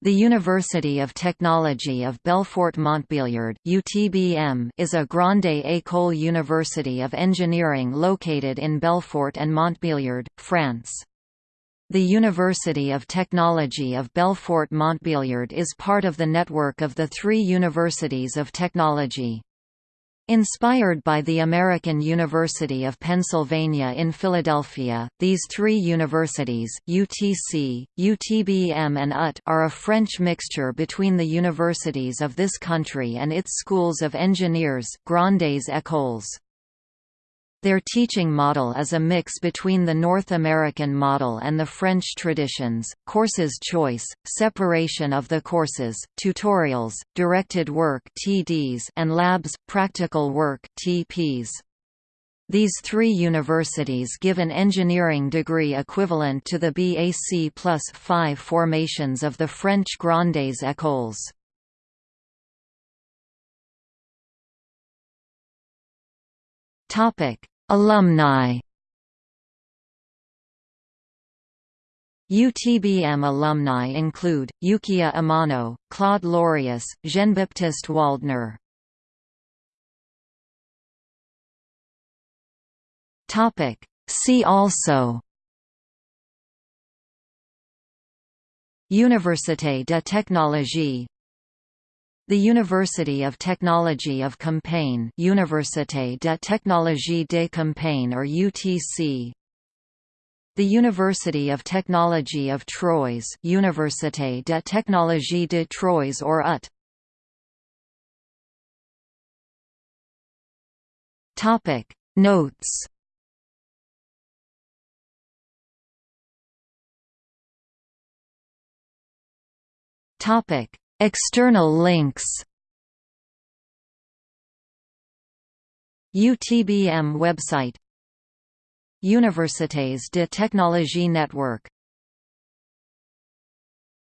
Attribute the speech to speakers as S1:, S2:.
S1: The University of Technology of Belfort-Montbéliard (UTBM) is a grande école university of engineering located in Belfort and Montbéliard, France. The University of Technology of Belfort-Montbéliard is part of the network of the three Universities of Technology. Inspired by the American University of Pennsylvania in Philadelphia, these three universities UTC, UTBM and UTT are a French mixture between the universities of this country and its schools of engineers grandes écoles. Their teaching model is a mix between the North American model and the French traditions, courses choice, separation of the courses, tutorials, directed work (TDs) and labs, practical work (TPs). These three universities give an engineering degree equivalent to the BAc plus 5 formations of the French Grandes Écoles. Topic: Alumni. UTBM alumni include Yukiya Amano, Claude Lorius, Jean-Baptiste Waldner. See also Université de technologie the University of Technology of Compiègne Université de Technologie de Compiègne or UTC The University of Technology of Troyes Université de Technologie de Troyes or UTT Topic. Notes. Topic External links. UTBM website. Universités de Technologie Network